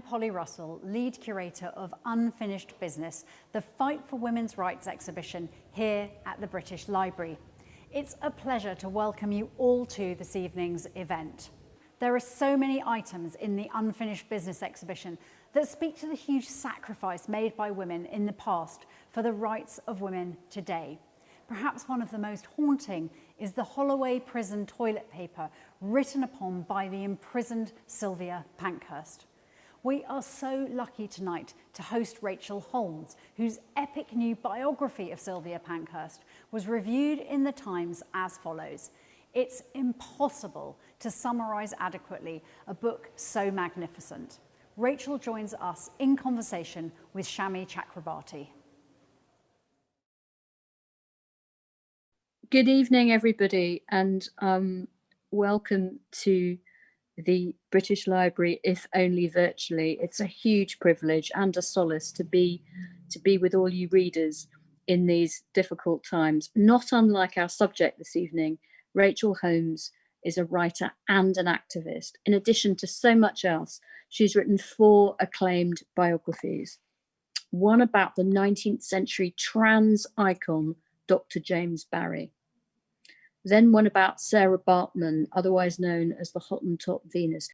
Polly Russell, lead curator of Unfinished Business, the Fight for Women's Rights exhibition here at the British Library. It's a pleasure to welcome you all to this evening's event. There are so many items in the Unfinished Business exhibition that speak to the huge sacrifice made by women in the past for the rights of women today. Perhaps one of the most haunting is the Holloway prison toilet paper written upon by the imprisoned Sylvia Pankhurst. We are so lucky tonight to host Rachel Holmes, whose epic new biography of Sylvia Pankhurst was reviewed in the Times as follows. It's impossible to summarise adequately a book so magnificent. Rachel joins us in conversation with Shami Chakrabarti. Good evening, everybody, and um, welcome to the British Library, if only virtually. It's a huge privilege and a solace to be to be with all you readers in these difficult times. Not unlike our subject this evening, Rachel Holmes is a writer and an activist. In addition to so much else, she's written four acclaimed biographies. One about the 19th century trans icon, Dr. James Barry. Then one about Sarah Baartman, otherwise known as the Hottentot Venus.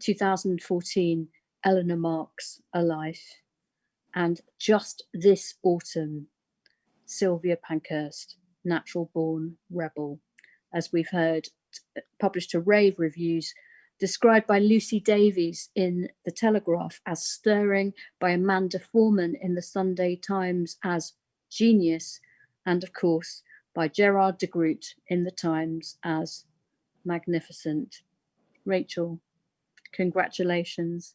2014, Eleanor Marx, A Life. And just this autumn, Sylvia Pankhurst, Natural Born Rebel, as we've heard, published to rave reviews, described by Lucy Davies in The Telegraph as stirring, by Amanda Foreman in the Sunday Times as genius, and of course, by Gerard DeGroot in the Times as magnificent. Rachel, congratulations.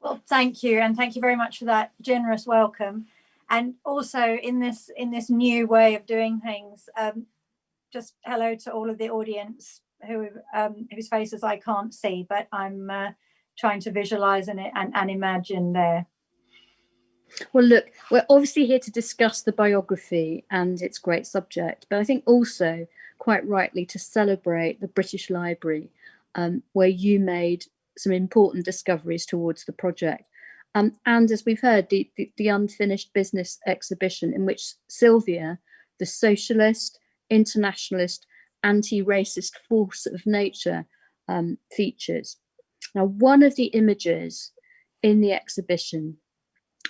Well, thank you. And thank you very much for that generous welcome. And also in this in this new way of doing things, um, just hello to all of the audience who um, whose faces I can't see, but I'm uh, trying to visualize and, and, and imagine there. Well, look, we're obviously here to discuss the biography and its great subject, but I think also quite rightly to celebrate the British Library, um, where you made some important discoveries towards the project. Um, and as we've heard, the, the, the unfinished business exhibition in which Sylvia, the socialist, internationalist, anti-racist force of nature um, features. Now, one of the images in the exhibition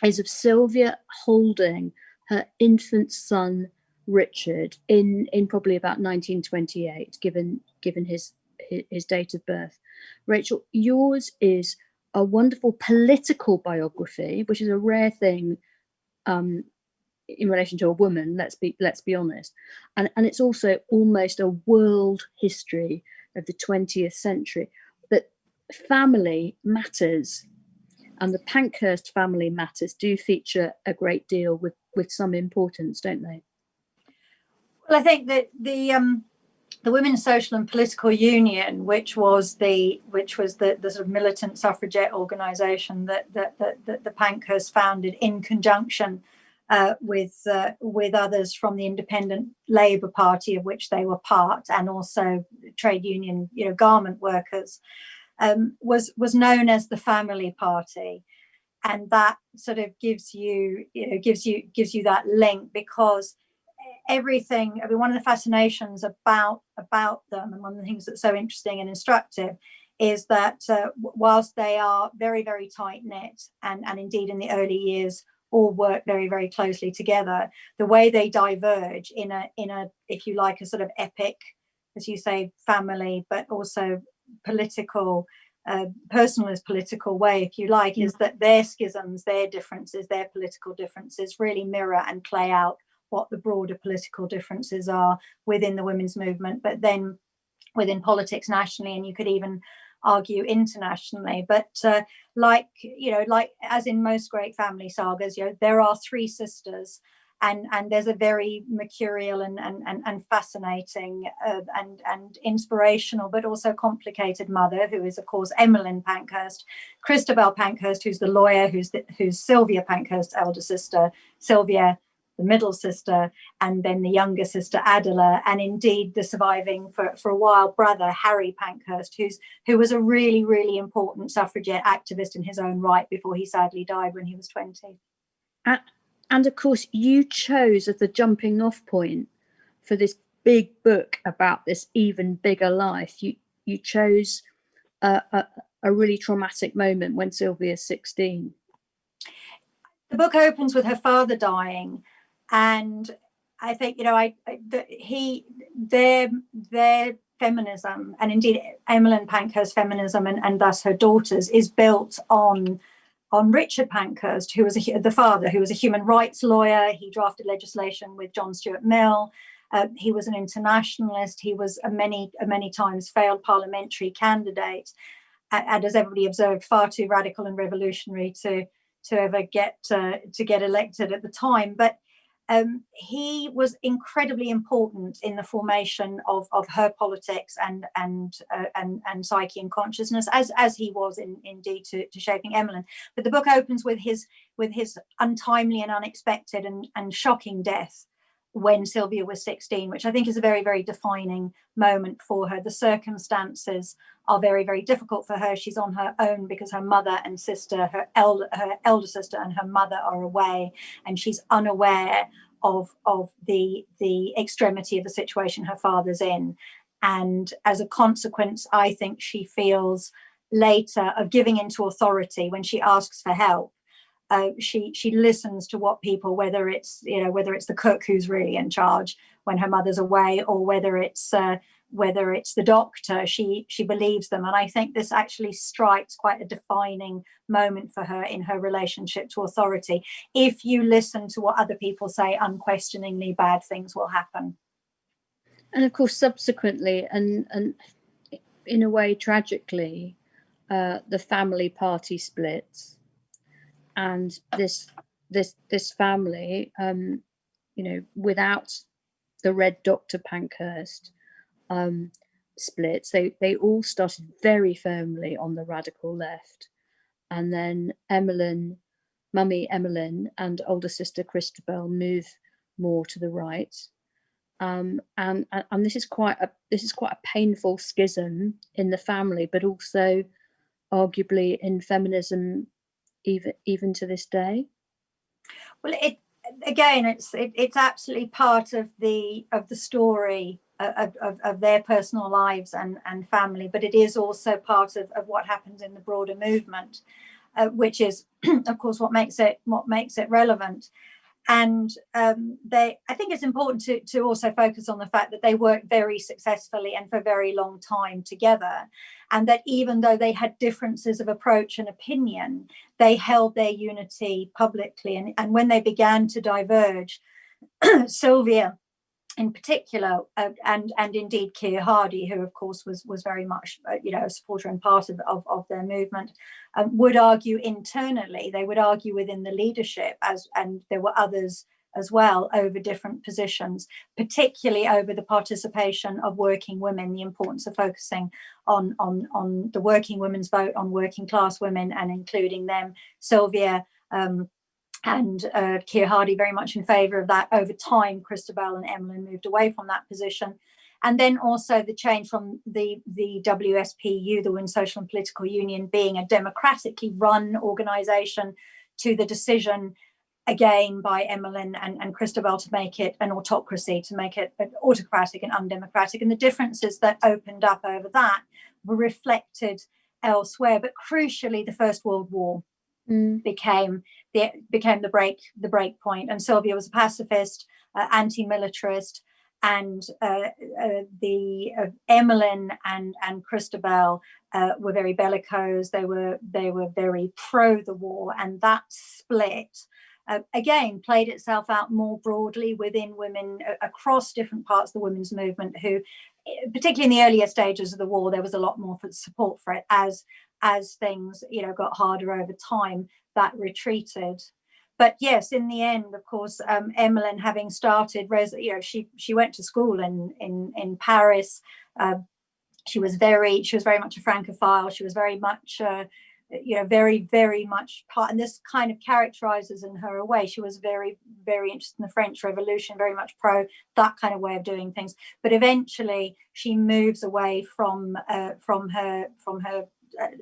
is of Sylvia holding her infant son Richard in in probably about 1928 given given his his date of birth. Rachel yours is a wonderful political biography which is a rare thing um, in relation to a woman let's be let's be honest. And and it's also almost a world history of the 20th century. But family matters and the Pankhurst family matters do feature a great deal with, with some importance, don't they? Well, I think that the um, the Women's Social and Political Union, which was the which was the, the sort of militant suffragette organisation that, that, that, that the Pankhurst founded in conjunction uh, with uh, with others from the Independent Labour Party, of which they were part, and also trade union, you know, garment workers um, was was known as the family party. And that sort of gives you you know gives you gives you that link because everything i mean one of the fascinations about about them and one of the things that's so interesting and instructive is that uh, whilst they are very very tight knit and and indeed in the early years all work very very closely together the way they diverge in a in a if you like a sort of epic as you say family but also political, uh, personalist political way, if you like, is that their schisms, their differences, their political differences really mirror and play out what the broader political differences are within the women's movement, but then within politics nationally, and you could even argue internationally. But uh, like, you know, like as in most great family sagas, you know, there are three sisters and and there's a very mercurial and and and, and fascinating uh, and and inspirational but also complicated mother who is of course Emmeline Pankhurst, Christabel Pankhurst who's the lawyer who's the, who's Sylvia Pankhurst's elder sister, Sylvia the middle sister, and then the younger sister Adela, and indeed the surviving for, for a while brother Harry Pankhurst, who's who was a really, really important suffragette activist in his own right before he sadly died when he was 20. And of course, you chose as the jumping off point for this big book about this even bigger life. You you chose a, a, a really traumatic moment when Sylvia is 16. The book opens with her father dying, and I think you know I, I the, he their their feminism and indeed Emmeline Pankhurst feminism and, and thus her daughter's is built on on Richard Pankhurst, who was a, the father, who was a human rights lawyer. He drafted legislation with John Stuart Mill. Uh, he was an internationalist. He was a many, a many times failed parliamentary candidate, and, and, as everybody observed, far too radical and revolutionary to to ever get uh, to get elected at the time. But um, he was incredibly important in the formation of, of her politics and and uh, and and psyche and consciousness, as as he was in, indeed to, to shaping Emmeline. But the book opens with his with his untimely and unexpected and, and shocking death when Sylvia was 16, which I think is a very, very defining moment for her. The circumstances are very, very difficult for her. She's on her own because her mother and sister, her elder, her elder sister and her mother are away, and she's unaware of, of the, the extremity of the situation her father's in. And as a consequence, I think she feels later of giving into authority when she asks for help uh, she she listens to what people, whether it's you know whether it's the cook who's really in charge when her mother's away, or whether it's uh, whether it's the doctor, she she believes them, and I think this actually strikes quite a defining moment for her in her relationship to authority. If you listen to what other people say, unquestioningly bad things will happen. And of course, subsequently, and and in a way tragically, uh, the family party splits and this this this family um you know without the red doctor pankhurst um splits they they all started very firmly on the radical left. And then emmeline mummy emmeline and older sister christabel move more to the right. Um, and, and this is quite a this is quite a painful schism in the family, but also arguably in feminism even even to this day? Well, it again, it's it, it's absolutely part of the of the story of, of, of, their personal lives and and family, but it is also part of, of what happens in the broader movement, uh, which is, of course, what makes it what makes it relevant and um, they i think it's important to, to also focus on the fact that they worked very successfully and for a very long time together and that even though they had differences of approach and opinion they held their unity publicly. And, and when they began to diverge sylvia in particular, uh, and and indeed Keir Hardie, who of course was was very much uh, you know a supporter and part of of, of their movement, um, would argue internally. They would argue within the leadership, as and there were others as well over different positions, particularly over the participation of working women, the importance of focusing on on on the working women's vote, on working class women, and including them. Sylvia. Um, and uh, Keir Hardie very much in favour of that. Over time, Christabel and Emmeline moved away from that position. And then also the change from the, the WSPU, the Women's Social and Political Union, being a democratically run organisation to the decision again by Emmeline and, and Christabel to make it an autocracy, to make it autocratic and undemocratic. And the differences that opened up over that were reflected elsewhere, but crucially the First World War mm. became the became the break the break point. And Sylvia was a pacifist, uh, anti-militarist, and uh, uh, the uh, Emmeline and and Christabel uh, were very bellicose. They were they were very pro the war, and that split. Uh, again, played itself out more broadly within women across different parts of the women's movement who, particularly in the earlier stages of the war, there was a lot more support for it as as things you know got harder over time that retreated but yes in the end of course um, Emmeline having started you know she she went to school in in in Paris uh, she was very she was very much a francophile she was very much uh, you know, very, very much part, and this kind of characterizes in her a way. She was very, very interested in the French Revolution, very much pro that kind of way of doing things. But eventually, she moves away from uh, from her from her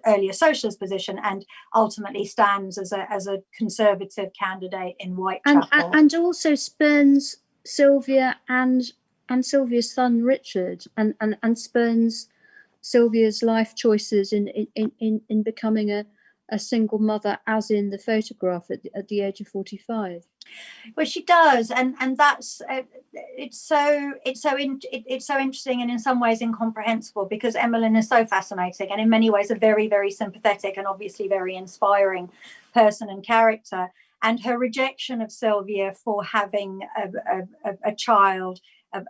earlier socialist position and ultimately stands as a as a conservative candidate in Whitechapel. And and also spurns Sylvia and and Sylvia's son Richard and and and spurns Sylvia's life choices in in in, in becoming a a single mother as in the photograph at the, at the age of 45 well she does and and that's uh, it's so it's so in, it, it's so interesting and in some ways incomprehensible because emmeline is so fascinating and in many ways a very very sympathetic and obviously very inspiring person and character. And her rejection of sylvia for having a, a, a child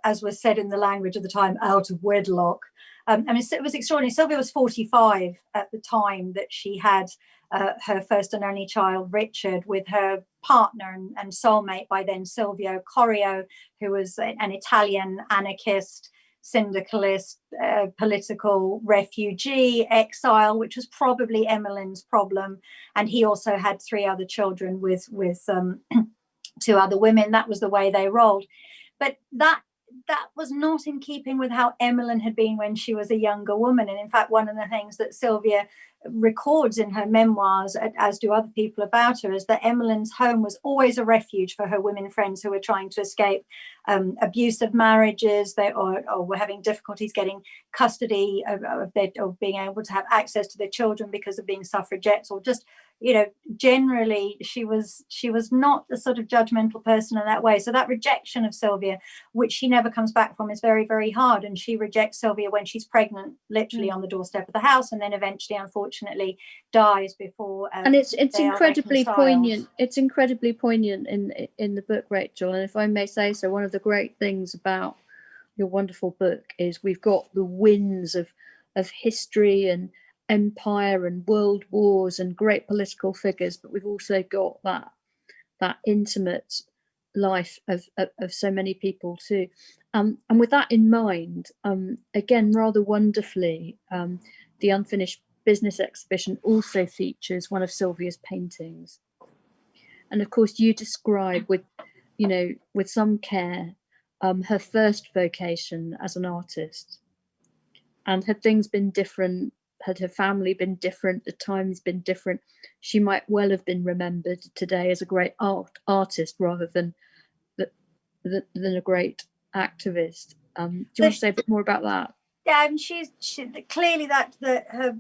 as was said in the language of the time out of wedlock um, I mean, it was extraordinary. Sylvia was 45 at the time that she had uh, her first and only child, Richard, with her partner and, and soulmate by then, Silvio Corio, who was an Italian anarchist, syndicalist, uh, political refugee, exile, which was probably Emmeline's problem. And he also had three other children with, with um, two other women. That was the way they rolled. But that that was not in keeping with how Emmeline had been when she was a younger woman. And in fact, one of the things that Sylvia records in her memoirs, as do other people about her, is that Emmeline's home was always a refuge for her women friends who were trying to escape um, abusive marriages they, or, or, were having difficulties getting custody of, of, their, of being able to have access to their children because of being suffragettes or just you know generally she was she was not a sort of judgmental person in that way. So that rejection of sylvia which she never comes back from is very very hard. And she rejects sylvia when she's pregnant literally mm. on the doorstep of the house and then eventually unfortunately dies before um, and it's it's incredibly poignant it's incredibly poignant in in the book rachel. And if i may say so one of the great things about your wonderful book is we've got the winds of of history and empire and world wars and great political figures, but we've also got that that intimate life of, of, of so many people too. Um, and with that in mind, um, again, rather wonderfully, um, the Unfinished Business exhibition also features one of Sylvia's paintings. And of course, you describe with, you know, with some care, um, her first vocation as an artist. And had things been different had her family been different, the times been different, she might well have been remembered today as a great art artist rather than than a great activist. Um, do you want to say a bit more about that? Yeah, and she's she, clearly that the her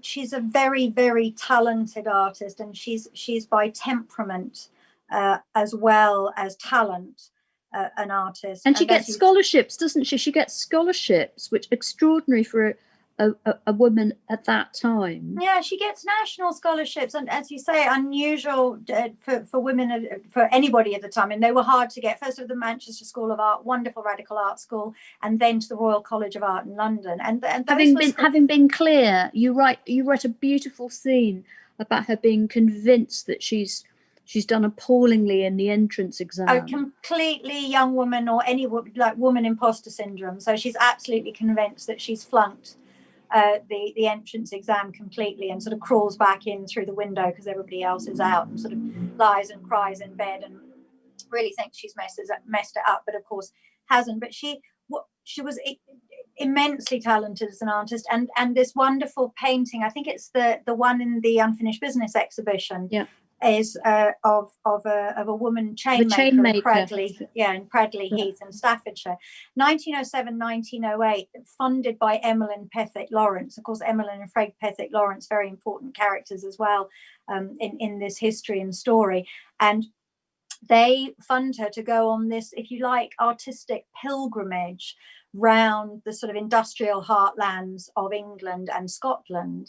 she's a very very talented artist, and she's she's by temperament uh, as well as talent. Uh, an artist and she and gets scholarships doesn't she she gets scholarships which extraordinary for a, a, a, woman at that time. Yeah, she gets national scholarships, and as you say, unusual uh, for, for women, uh, for anybody at the time. And they were hard to get. First of the Manchester School of Art, wonderful radical art school, and then to the Royal College of Art in London. And, and having been having been clear, you write you write a beautiful scene about her being convinced that she's she's done appallingly in the entrance exam. A completely young woman or any like woman imposter syndrome. So she's absolutely convinced that she's flunked uh, the the entrance exam completely and sort of crawls back in through the window because everybody else is out and sort of lies and cries in bed and really thinks she's messed messed it up, but of course hasn't. But she what she was immensely talented as an artist and and this wonderful painting i think it's the the one in the unfinished business exhibition yeah is uh, of of a of a woman chain maker, chain in Cradley, yeah, in Cradley yeah. Heath in Staffordshire, 1907, 1908, funded by Emmeline Pethick Lawrence. Of course, Emmeline and Fred Pethick Lawrence, very important characters as well um, in in this history and story, and they fund her to go on this, if you like, artistic pilgrimage round the sort of industrial heartlands of England and Scotland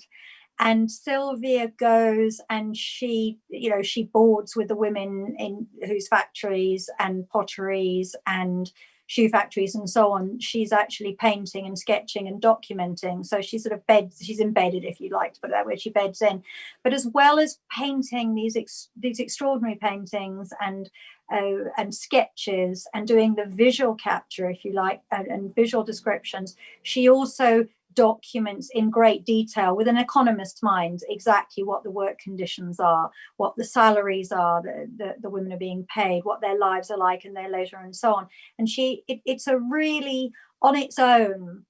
and Sylvia goes and she, you know, she boards with the women in whose factories and potteries and shoe factories and so on. She's actually painting and sketching and documenting. So she sort of beds, she's embedded, if you like to put it that way, she beds in. But as well as painting these ex, these extraordinary paintings and uh, and sketches and doing the visual capture, if you like, and, and visual descriptions, she also documents in great detail with an economist's mind exactly what the work conditions are, what the salaries are that the, the women are being paid, what their lives are like in their leisure and so on. And she, it, it's a really, on its own,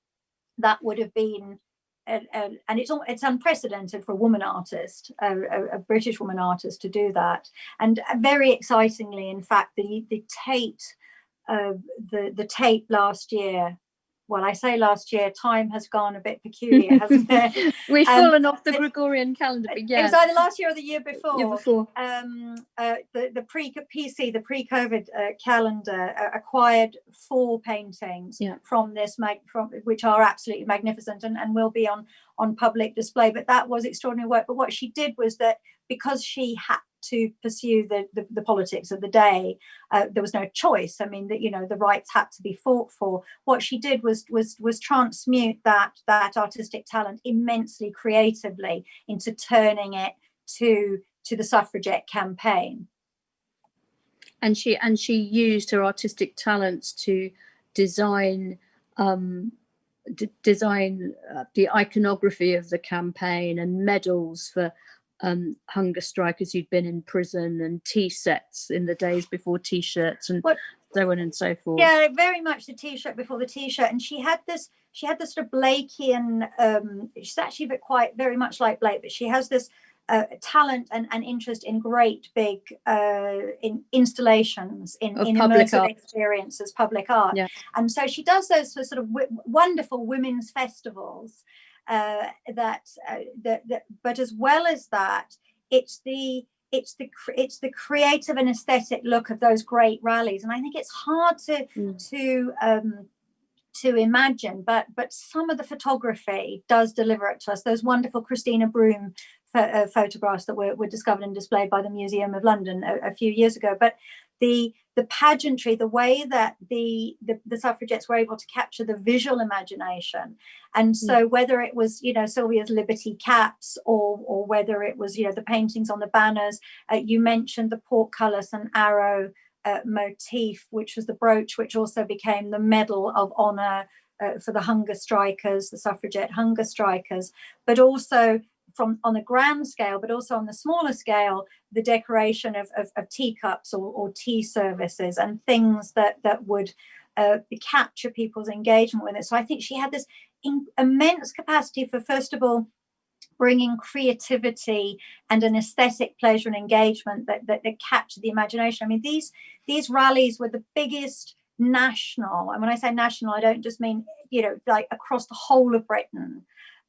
that would have been and, it's it's unprecedented for a woman artist, a, a, a, British woman artist, to do that. And very excitingly, in fact, the the Tate, uh, the the Tate last year well, I say last year, time has gone a bit peculiar, hasn't it? We've um, fallen off the Gregorian calendar, but yeah. It was either last year or the year before. Year before. Um, uh, the, the pre-PC, the pre-COVID uh, calendar uh, acquired four paintings yeah. from this, mag from which are absolutely magnificent and, and will be on, on public display. But that was extraordinary work. But what she did was that because she had to pursue the, the, the politics of the day. Uh, there was no choice. I mean, that you know, the rights had to be fought for. What she did was was was transmute that that artistic talent immensely creatively into turning it to to the suffragette campaign. And she and she used her artistic talents to design um, design uh, the iconography of the campaign and medals for um, hunger strikers who'd been in prison and tea sets in the days before t-shirts and what, so on and so forth. Yeah, very much the t-shirt before the t-shirt. And she had this, she had this sort of Blakean, um, she's actually quite very much like Blake, but she has this uh, talent and, and interest in great big uh, in installations in, in immersive art. experiences, public art. Yeah. And so she does those for sort of wonderful women's festivals uh, that, uh, that, that, but as well as that, it's the it's the it's the creative and aesthetic look of those great rallies, and I think it's hard to mm. to um, to imagine, but but some of the photography does deliver it to us. Those wonderful Christina Broom uh, photographs that were, were discovered and displayed by the Museum of London a, a few years ago, but the the pageantry, the way that the, the, the suffragettes were able to capture the visual imagination. And so mm. whether it was, you know, Sylvia's Liberty caps or, or whether it was, you know, the paintings on the banners, uh, you mentioned the portcullis and arrow uh, motif, which was the brooch, which also became the Medal of Honor uh, for the hunger strikers, the suffragette hunger strikers, but also from on a grand scale, but also on the smaller scale, the decoration of, of, of teacups or, or, tea services and things that, that would uh, capture people's engagement with it. So I think she had this immense capacity for, first of all, bringing creativity and an aesthetic pleasure and engagement that, that, that captured the imagination. I mean, these, these rallies were the biggest national, and when I say national, I don't just mean, you know, like across the whole of Britain,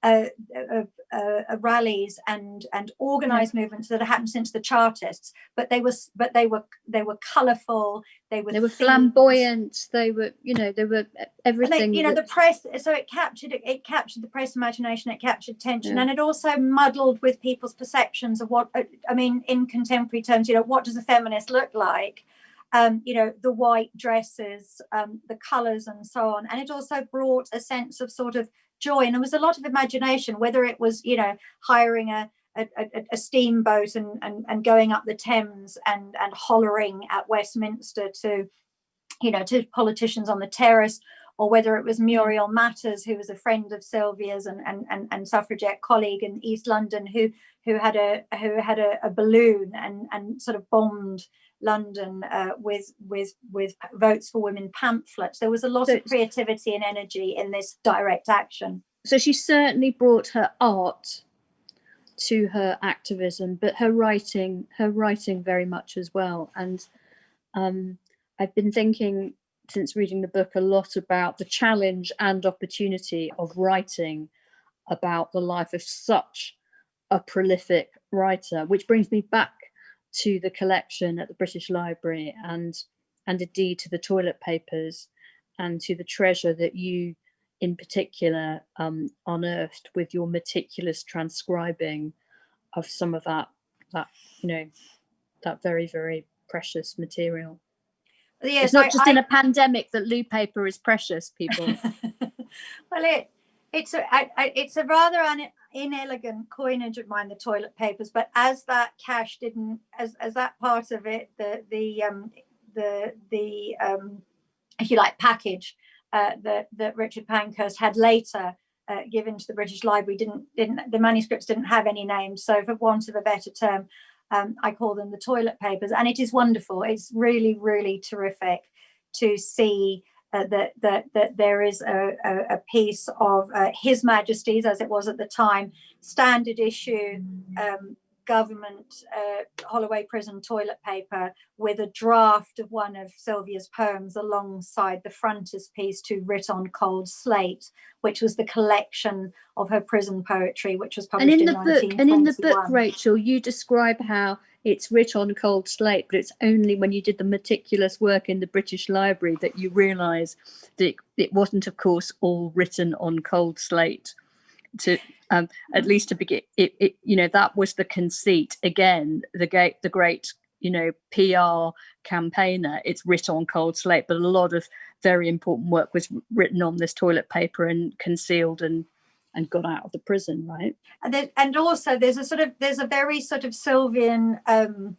uh, uh, uh, rallies and and organized movements that have happened since the Chartists, but they were but they were they were colourful. They were they were flamboyant. They were you know they were everything. They, you know the press. So it captured it, it captured the press imagination. It captured tension, yeah. and it also muddled with people's perceptions of what I mean in contemporary terms. You know what does a feminist look like? Um, you know, the white dresses, um, the colours and so on. And it also brought a sense of sort of joy and there was a lot of imagination whether it was you know hiring a a, a, steamboat and, and and going up the Thames and and hollering at Westminster to you know to politicians on the terrace or whether it was Muriel Matters who was a friend of Sylvia's and and and, and suffragette colleague in East London who who had a who had a, a balloon and and sort of bombed London uh, with with with votes for women pamphlets. There was a lot so, of creativity and energy in this direct action. So she certainly brought her art to her activism, but her writing, her writing very much as well. And um, I've been thinking since reading the book a lot about the challenge and opportunity of writing about the life of such a prolific writer, which brings me back to the collection at the British Library and and indeed to the toilet papers and to the treasure that you in particular um, unearthed with your meticulous transcribing of some of that that you know that very very precious material. Yes, it's not just I, in a pandemic that loo paper is precious people. Well it it's a I, I, it's a rather un, inelegant coinage of mine, the toilet papers, but as that cache didn't, as, as that part of it, the, the, um, the, the, um, if you like, package uh, that, that Richard Pankhurst had later uh, given to the British Library didn't didn't the manuscripts didn't have any names. So for want of a better term, um, I call them the toilet papers, and it is wonderful. It's really really terrific to see uh, that that that there is a, a, a piece of uh, His Majesty's, as it was at the time, standard issue um, government uh, Holloway prison toilet paper with a draft of one of Sylvia's poems alongside the frontispiece to Writ on Cold Slate, which was the collection of her prison poetry, which was published and in, in the book and in the book rachel you describe how it's writ on cold slate but it's only when you did the meticulous work in the british library that you realize that it, it wasn't of course all written on cold slate to um, at least to begin it, it you know that was the conceit. Again the great the great you know pr campaigner it's written on cold slate but a lot of very important work was written on this toilet paper and concealed and and got out of the prison right? And then and also there's a sort of there's a very sort of Sylvian um,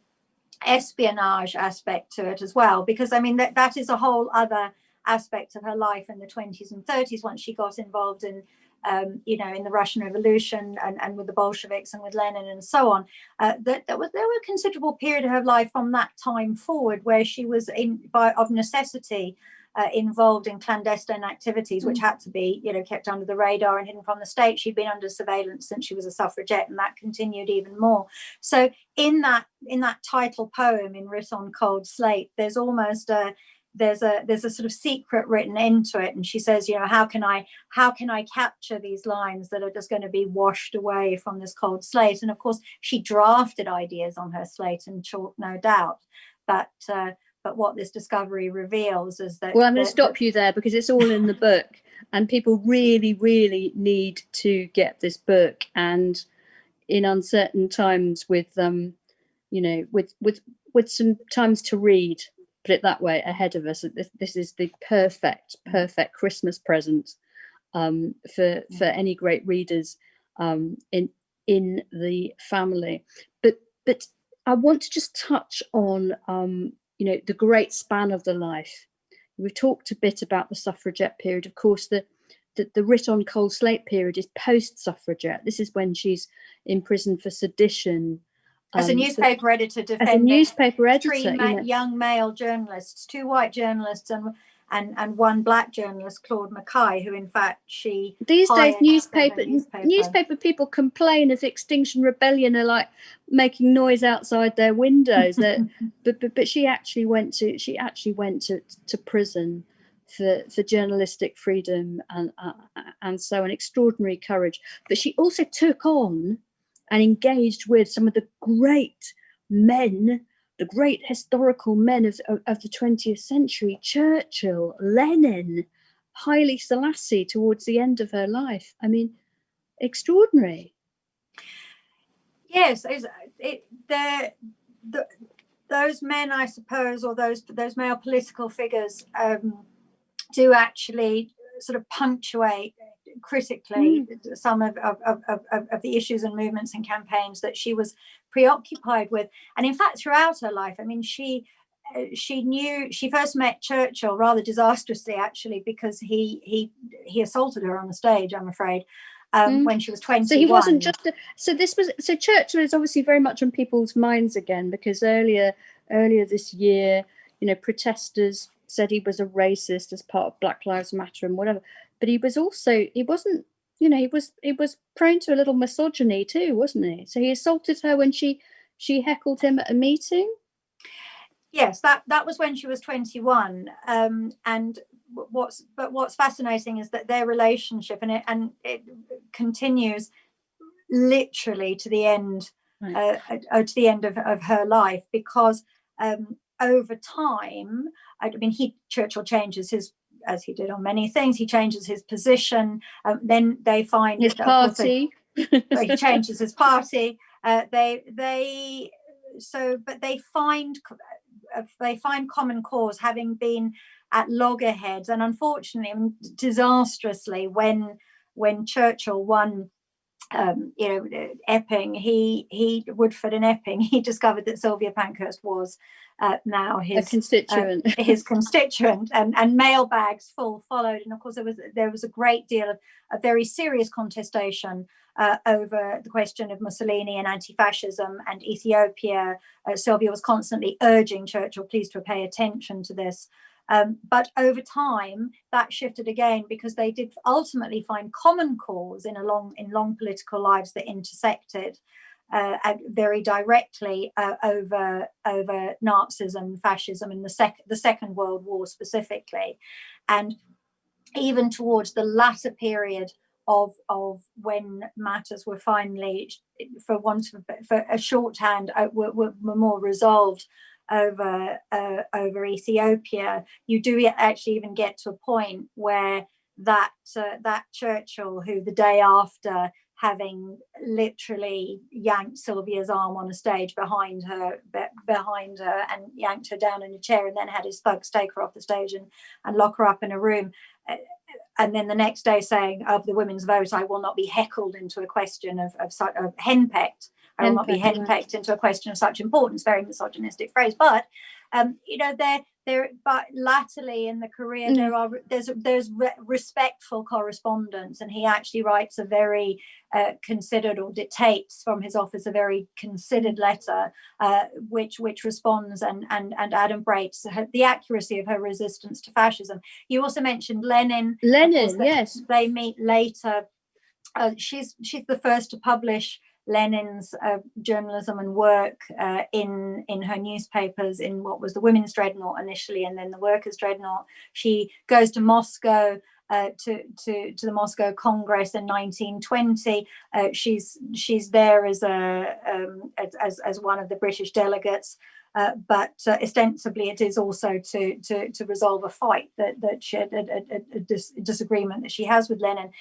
espionage aspect to it as well because I mean that that is a whole other aspect of her life in the 20s and 30s once she got involved in um, you know in the Russian Revolution and, and with the Bolsheviks and with Lenin and so on. Uh, that there was there were a considerable period of her life from that time forward where she was in by of necessity uh, involved in clandestine activities, which had to be, you know, kept under the radar and hidden from the state. She'd been under surveillance since she was a suffragette, and that continued even more. So, in that in that title poem, in Writ on Cold Slate, there's almost a there's a there's a sort of secret written into it and she says you know how can i how can i capture these lines that are just going to be washed away from this cold slate and of course she drafted ideas on her slate and chalk no doubt but uh, but what this discovery reveals is that Well, I'm going to stop you there because it's all in the book, and people really, really need to get this book. And in uncertain times, with um, you know, with with with some times to read, put it that way, ahead of us, this, this is the perfect, perfect Christmas present um, for for any great readers um, in in the family. But but I want to just touch on um, you know the great span of the life. We've talked a bit about the suffragette period. Of course the the, the writ on cold slate period is post suffragette this is when she's in prison for sedition. As a um, so- newspaper editor as a defending newspaper editor three you know. young male journalists, two white journalists and and and one black journalist, Claude McKay, who in fact she these days hired as a newspaper, newspaper. newspaper people complain of extinction rebellion are like making noise outside their windows that but, but but she actually went to she actually went to to prison for for journalistic freedom and uh, and so an extraordinary courage but she also took on and engaged with some of the great men the great historical men of, of, of the 20th century churchill lenin haile selassie towards the end of her life. I mean extraordinary. Yes, it the the those men, I suppose, or those those male political figures, um, do actually sort of punctuate critically some of, of, of, of, the issues and movements and campaigns that she was preoccupied with. And in fact, throughout her life, I mean, she uh, she knew she first met Churchill rather disastrously, actually, because he he he assaulted her on the stage. I'm afraid. Um, Mm. when she was 21. So he wasn't just a, so this was so Churchill is obviously very much on people's minds again because earlier earlier this year, you know, protesters said he was a racist as part of Black Lives Matter and whatever. But he was also he wasn't you know he was he was prone to a little misogyny too, wasn't he? So he assaulted her when she she heckled him at a meeting. yes that that was when she was 21 um and what's but what's fascinating is that their relationship and it and it continues literally to the end Right. uh, uh, to the end of, of her life because um over time i mean he churchill changes his as he did on many things he changes his position um, then they find His of course, they- party. he changes his party. Uh, they they so but they find uh, they find common cause having been at loggerheads and unfortunately disastrously when when Churchill won um, you know, Epping, he, he, Woodford and Epping, he discovered that Sylvia Pankhurst was uh, now his a constituent, uh, his constituent, and and mailbags full followed. And of course, there was there was a great deal of a very serious contestation uh, over the question of Mussolini and anti-fascism and Ethiopia. Uh, Sylvia was constantly urging Churchill, please to pay attention to this. Um, but over time, that shifted again because they did ultimately find common cause in a long in long political lives that intersected uh, very directly uh, over over Nazism, fascism, and the second the Second World War specifically, and even towards the latter period of of when matters were finally, for want of for a shorthand, uh, were, were, more resolved over uh, over Ethiopia, you do actually even get to a point where that uh, that Churchill, who the day after having literally yanked Sylvia's arm on a stage behind her, be, behind her, and yanked her down in a chair, and then had his thugs take her off the stage and and lock her up in a room. Uh, and then the next day saying of the women's vote, I will not be heckled into a question of, of, of henpecked I will not be henpecked into a question of such importance, very misogynistic phrase. But um, you know, there there but latterly in the career mm. there are there's there's re respectful correspondence and he actually writes a very uh, considered or dictates from his office a very considered letter uh, which which responds and and and adumbrates her, the accuracy of her resistance to fascism you also mentioned lenin lenin yes they meet later uh, she's she's the first to publish Lenin's uh, journalism and work uh, in in her newspapers in what was the Women's Dreadnought initially, and then the Workers' Dreadnought. She goes to Moscow uh, to to to the Moscow Congress in 1920. Uh, she's she's there as a um, as as one of the British delegates. Uh, but uh, ostensibly it is also to, to, to resolve a fight that, that she a, a, a dis disagreement that she has with Lenin.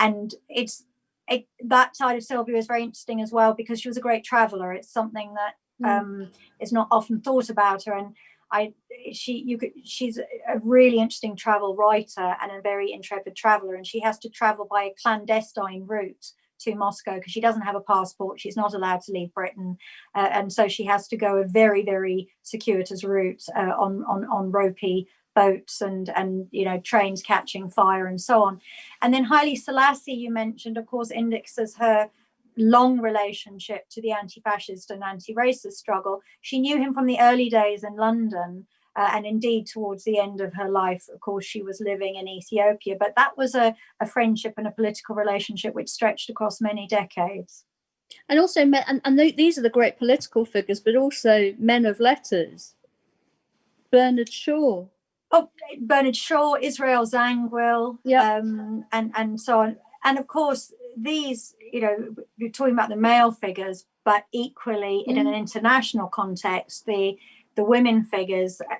And it's it, that side of Sylvia is very interesting as well because she was a great traveler. It's something that mm. um, is not often thought about her. And I, she, you could, she's a really interesting travel writer and a very intrepid traveler. And she has to travel by a clandestine route to Moscow because she doesn't have a passport. She's not allowed to leave Britain. Uh, and so she has to go a very, very circuitous route uh, on, on, on ropey boats and and you know trains catching fire and so on. And then Haile Selassie you mentioned of course indexes her long relationship to the anti-fascist and anti-racist struggle. She knew him from the early days in London uh, and indeed towards the end of her life of course she was living in Ethiopia. But that was a, a friendship and a political relationship which stretched across many decades. And also and, and these are the great political figures but also men of letters. Bernard Shaw oh, Bernard Shaw, Israel Zangwill, yeah. um, and, and so on. And of course, these, you know, you're talking about the male figures, but equally mm. in an mm. international context, the the women figures, uh,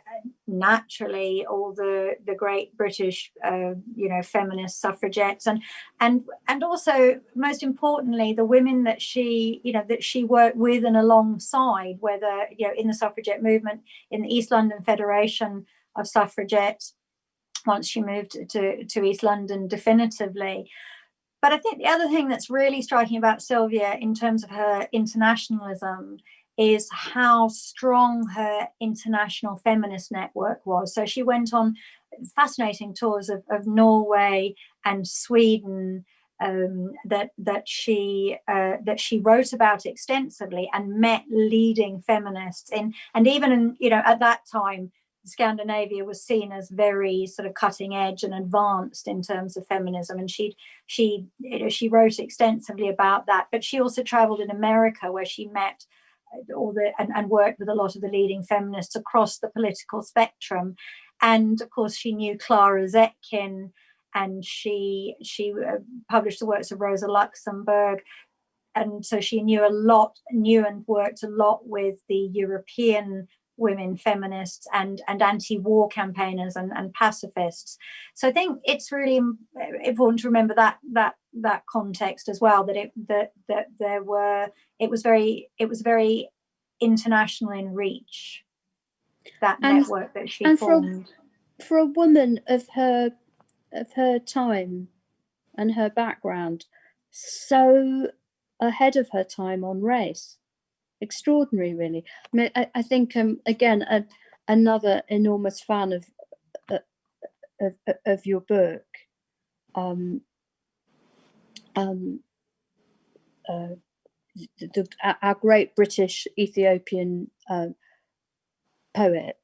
naturally, all the the great British, uh, you know, feminist suffragettes, and and and also most importantly, the women that she, you know, that she worked with and alongside, whether you know in the suffragette movement, in the East London Federation, of suffragettes once she moved to, to East London definitively. But I think the other thing that's really striking about Sylvia in terms of her internationalism is how strong her international feminist network was. So she went on fascinating tours of, of Norway and Sweden um, that that she uh, that she wrote about extensively and met leading feminists in and even in you know at that time Scandinavia was seen as very sort of cutting edge and advanced in terms of feminism. And she she you know, she wrote extensively about that. But she also traveled in America where she met uh, all the and, and worked with a lot of the leading feminists across the political spectrum. And of course, she knew Clara Zetkin, and she she uh, published the works of Rosa Luxemburg and so she knew a lot knew and worked a lot with the European women feminists and and anti-war campaigners and, and pacifists so i think it's really important to remember that that that context as well that it that that there were it was very it was very international in reach that and, network that she and formed for a, for a woman of her of her time and her background so ahead of her time on race. Extraordinary, really. I mean, I, I think um, again a, another enormous fan of, uh, of of your book. Um, um, uh, the, our great British Ethiopian uh, poet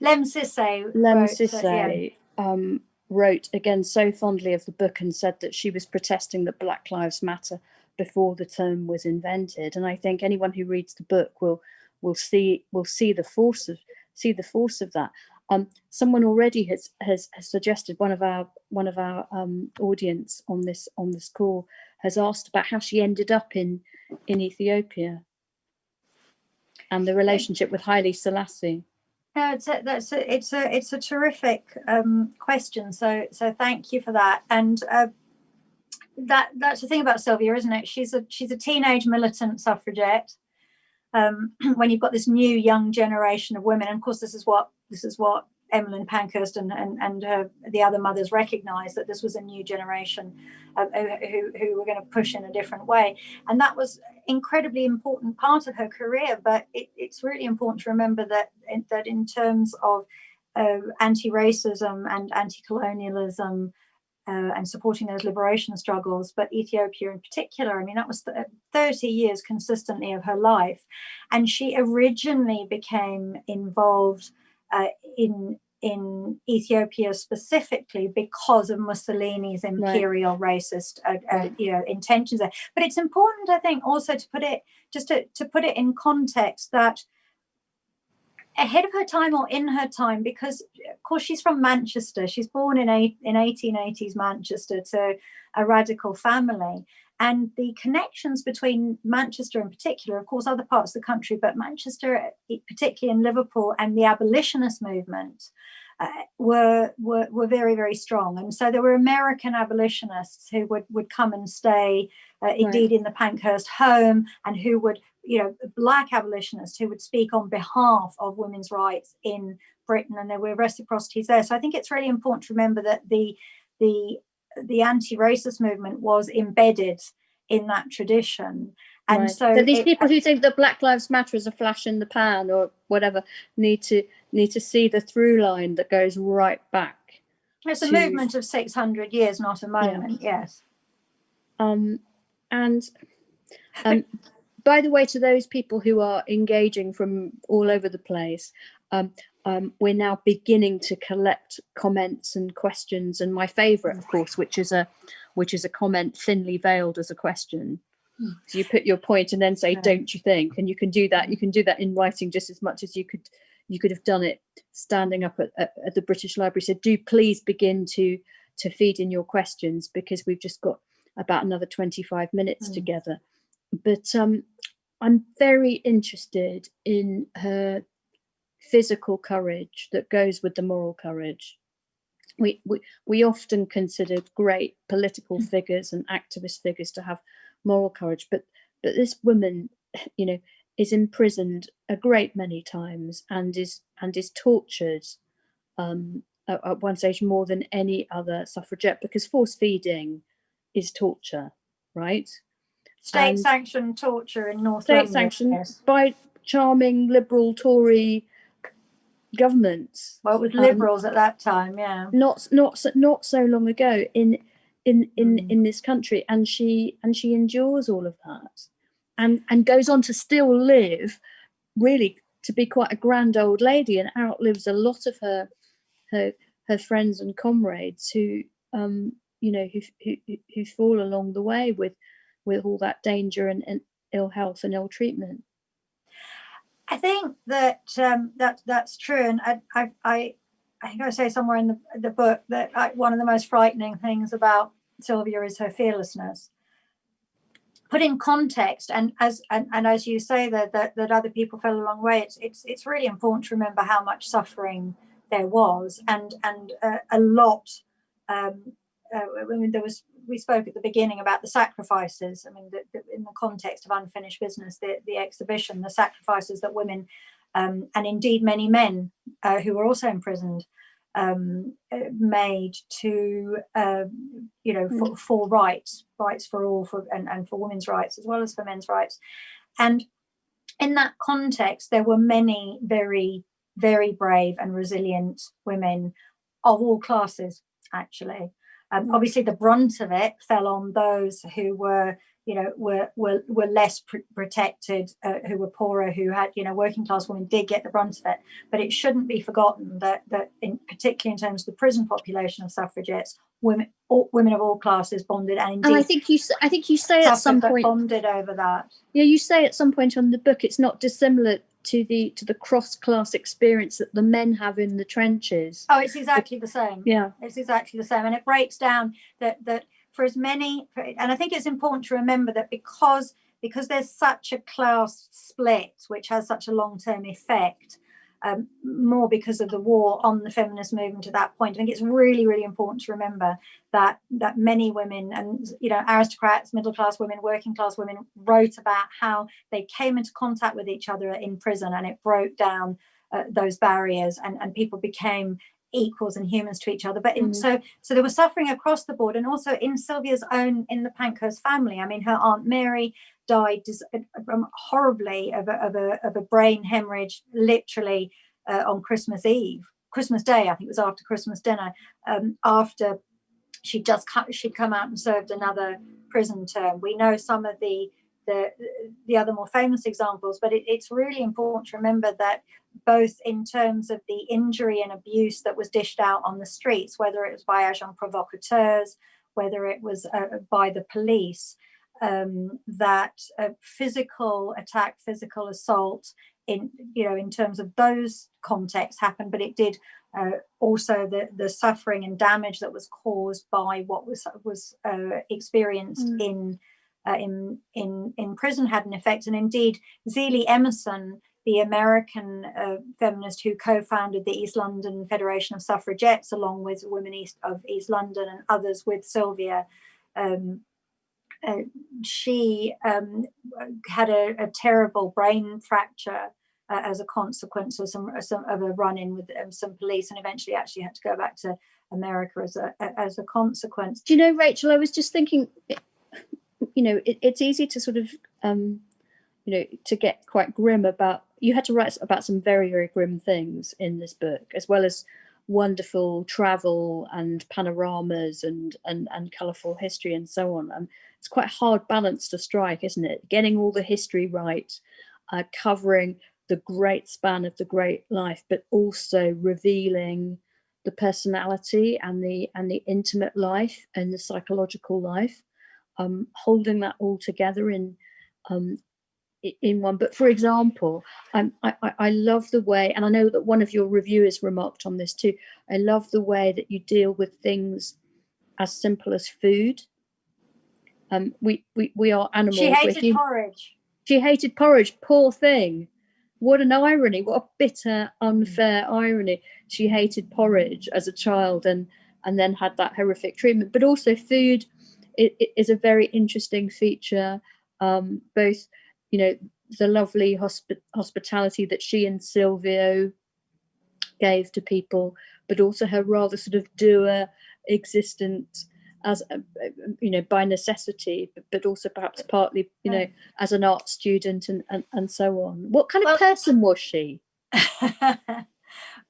Lemn Sissay. Lemn wrote that, yeah. Um, wrote again so fondly of the book and said that she was protesting that Black Lives Matter before the term was invented. And I think anyone who reads the book will will see will see the force of see the force of that. Um, someone already has, has has suggested one of our one of our um, audience on this on this call has asked about how she ended up in in Ethiopia and the relationship with Haile Selassie. No, it's a, that's a, it's a it's a terrific um, question. So so thank you for that. And uh, that that's the thing about Sylvia, isn't it? She's a she's a teenage militant suffragette. Um, when you've got this new young generation of women, and of course this is what this is what Emmeline Pankhurst and and, and her, the other mothers recognised that this was a new generation uh, who who were going to push in a different way, and that was incredibly important part of her career. But it, it's really important to remember that that in terms of uh, anti-racism and anti-colonialism. Uh, and supporting those liberation struggles, but Ethiopia in particular, I mean, that was 30 years consistently of her life. And she originally became involved uh, in in Ethiopia specifically because of Mussolini's imperial right. racist uh, uh, you know intentions there. But it's important, I think, also to put it just to, to put it in context that ahead of her time or in her time because of course she's from manchester she's born in eight, in 1880s manchester to a radical family and the connections between Manchester in particular, of course, other parts of the country, but Manchester, particularly in Liverpool, and the abolitionist movement uh, were, were were very very strong. And so there were American abolitionists who would would come and stay, uh, indeed, right. in the Pankhurst home, and who would you know black abolitionists who would speak on behalf of women's rights in Britain, and there were reciprocities there. So I think it's really important to remember that the the the anti-racist movement was embedded in that tradition. And right. so, so, these it, people who think that Black Lives Matter is a flash in the pan or whatever need to need to see the through line that goes right back. It's to, a movement of 600 years, not a moment, yeah. yes. Um, and um, by the way, to those people who are engaging from all over the place, um, um, we're now beginning to collect comments and questions and my favorite of course which is a which is a comment thinly veiled as a question. Hmm. so you put your point and then say don't you think? And you can do that you can do that in writing just as much as you could you could have done it standing up at, at, at the british library. So do please begin to to feed in your questions because we've just got about another 25 minutes mm. together. But um i'm very interested in her physical courage that goes with the moral courage. We, we, we often considered great political mm. figures and activist figures to have moral courage, but, but this woman, you know, is imprisoned a great many times and is and is tortured um, at, at, one stage more than any other suffragette because force feeding is torture, right? State sanctioned torture in North State sanctioned yes. by charming liberal Tory governments. Well, with um, liberals um, at that time, yeah. Not not not so long ago in in in mm. in this country, and she and she endures all of that, and and goes on to still live, really to be quite a grand old lady, and outlives a lot of her her her friends and comrades who um you know who who who fall along the way with with all that danger and, and ill health and ill treatment. I think that um, that that's true, and I, I, I, think I say somewhere in the the book that I, one of the most frightening things about Sylvia is her fearlessness. Put in context, and as and, and as you say that, that that other people fell a long way, it's it's it's really important to remember how much suffering there was, and and uh, a lot. Um, uh, I mean, there was we spoke at the beginning about the sacrifices. I mean, the, the, in the context of unfinished business, the, the exhibition, the sacrifices that women um, and indeed many men uh, who were also imprisoned um, uh, made to, um, you know, for, Mm. for rights, rights for all, for and, and for women's rights as well as for men's rights. And in that context, there were many very, very brave and resilient women of all classes, actually. Um, Mm. obviously, the brunt of it fell on those who were, you know, were were were less pr protected, uh, who were poorer, who had, you know, working class women did get the brunt of it. But it shouldn't be forgotten that that, in particularly in terms of the prison population of suffragettes, women all, women of all classes bonded, and And I think you, I think you say at some point, bonded over that. yeah, you say at some point on the book, it's not dissimilar to the to the cross class experience that the men have in the trenches. Oh, it's exactly the same. Yeah, It's exactly the same, and it breaks down that that for as many, and I think it's important to remember that because because there's such a class split, which has such a long term effect, um, more because of the war on the feminist movement to that point. I think it's really really important to remember that that many women and you know aristocrats, middle class women, working class women wrote about how they came into contact with each other in prison, and it broke down uh, those barriers, and and people became equals and humans to each other. But in, Mm. so so there was suffering across the board. And also in sylvia's own in the pankhurst family i mean her aunt mary died um, horribly of a, of a of a brain hemorrhage literally uh, on christmas eve christmas day i think it was after christmas dinner um, after she just cut she'd come out and served another prison term. We know some of the the the other more famous examples but it, it's really important to remember that both in terms of the injury and abuse that was dished out on the streets, whether it was by agents provocateurs, whether it was uh, by the police, um, that uh, physical attack, physical assault, in you know, in terms of those contexts happened, but it did uh, also the the suffering and damage that was caused by what was was uh, experienced Mm. in. Uh, in in in prison had an effect, and indeed, Zelie Emerson, the American uh, feminist who co-founded the East London Federation of Suffragettes, along with Women East of East London and others with Sylvia. Um, uh, she um, had a, a, terrible brain fracture uh, as a consequence of some, some of a run-in with um, some police, and eventually actually had to go back to America as a as a consequence. Do you know, Rachel? I was just thinking, you know, it, it's easy to sort of, um, you know, to get quite grim about. You had to write about some very, very grim things in this book, as well as wonderful travel and panoramas and and and colourful history and so on. and it's quite a hard balance to strike, isn't it? Getting all the history right, uh, covering the great span of the great life, but also revealing the personality and the and the intimate life and the psychological life um, holding that all together in um, in one but for example um, I, I love the way and I know that one of your reviewers remarked on this too I love the way that you deal with things as simple as food. Um, we, we we are animals She hated porridge. she hated porridge poor thing. What an irony what a bitter unfair irony. She hated porridge as a child and and then had that horrific treatment but also food it, it is a very interesting feature um, both you know the lovely hospi- hospitality that she and silvio gave to people but also her rather sort of doer existence as a, you know by necessity but, also perhaps partly you know as an art student and, and and so on. What kind of person was she?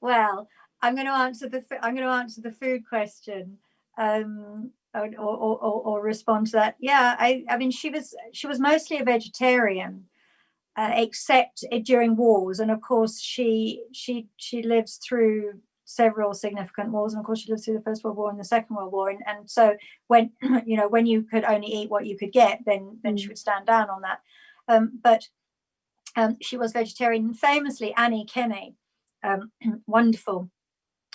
Well, I'm going to answer the I'm going to answer the food question, um, or, or, or, or respond to that. Yeah, I I mean she was she was mostly a vegetarian, uh, except i- during wars, and of course she she she lives through several significant wars, and of course she lived through the First World War and the Second World War, and and so when you know when you could only eat what you could get, then then she Mm. would stand down on that. Um, but um, she was vegetarian. Famously, Annie Kenney, um, wonderful,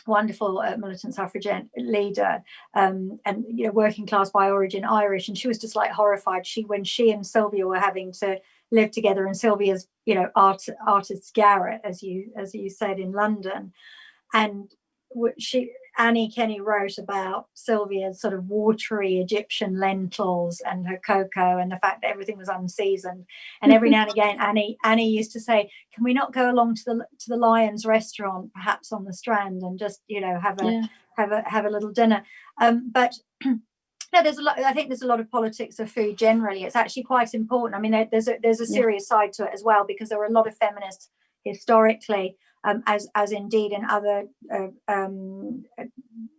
wonderful uh, militant suffragette leader, um, and you know, working class by origin Irish, and she was just like horrified. She when she and Sylvia were having to live together in Sylvia's, you know, art artist's garret, as you as you said in London, and she Annie Kenney wrote about Sylvia's sort of watery Egyptian lentils and her cocoa and the fact that everything was unseasoned. And every now and again, Annie Annie used to say, "Can we not go along to the to the Lyons restaurant, perhaps on the Strand, and just you know have a yeah. have a have a little dinner?" Um, but no, there's a lot. I think there's a lot of politics of food generally. It's actually quite important. I mean, there, there's a there's a serious yeah. side to it as well because there were a lot of feminists historically um, as, as indeed in other uh, um,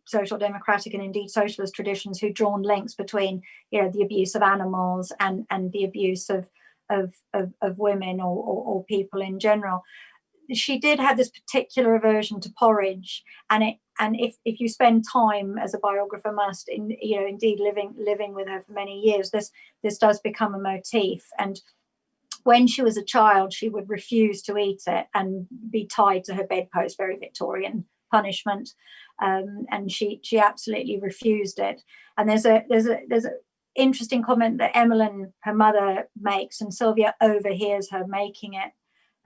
social democratic and indeed socialist traditions who drawn links between you know the abuse of animals and and the abuse of of of, of women or, or, or people in general. She did have this particular aversion to porridge and it and if, if you spend time as a biographer must in you know indeed living living with her for many years this this does become a motif. And when she was a child, she would refuse to eat it and be tied to her bedpost, very Victorian punishment. Um, and she she absolutely refused it. And there's a there's a there's an interesting comment that Emmeline, her mother, makes, and Sylvia overhears her making it.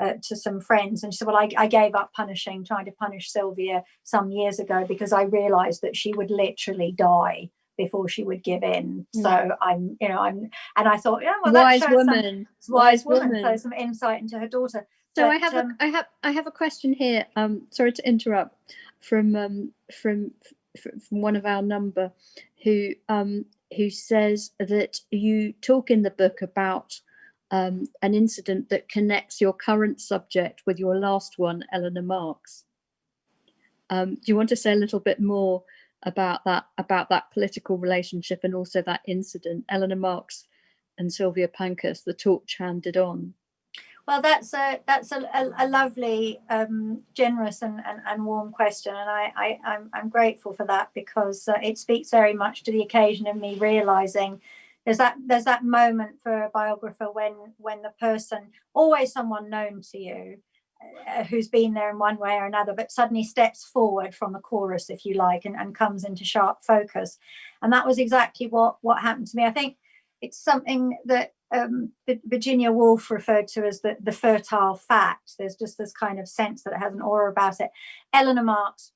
Uh, to some friends and she said well I, I gave up punishing trying to punish Sylvia some years ago because I realized that she would literally die before she would give in. Mm. So I'm, you know, I'm, and I thought, yeah, well, wise woman, some, wise, woman, woman. So some insight into her daughter. So but, I have, um, a, I have, I have a question here. Um, sorry to interrupt, from um, from from one of our number, who um who says that you talk in the book about um, an incident that connects your current subject with your last one, Eleanor Marx. Um, do you want to say a little bit more about that about that political relationship and also that incident. Eleanor Marx and Sylvia Pankhurst, the torch handed on. Well, that's a that's a, a, a lovely, um, generous and, and, and, warm question, and I, I am I'm, I'm grateful for that because uh, it speaks very much to the occasion of me realizing there's that there's that moment for a biographer when when the person always someone known to you uh, who's been there in one way or another, but suddenly steps forward from the chorus, if you like, and, and comes into sharp focus. And that was exactly what, what happened to me. I think it's something that um, Virginia Woolf referred to as the, the fertile fact. There's just this kind of sense that it has an aura about it. Eleanor Marx,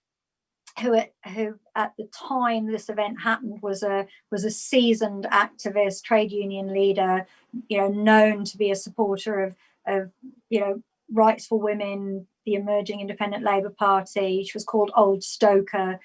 who at, who at the time this event happened was a was a seasoned activist, trade union leader, you know, known to be a supporter of of you know Rights for Women, the emerging Independent Labour Party. She was called Old Stoker.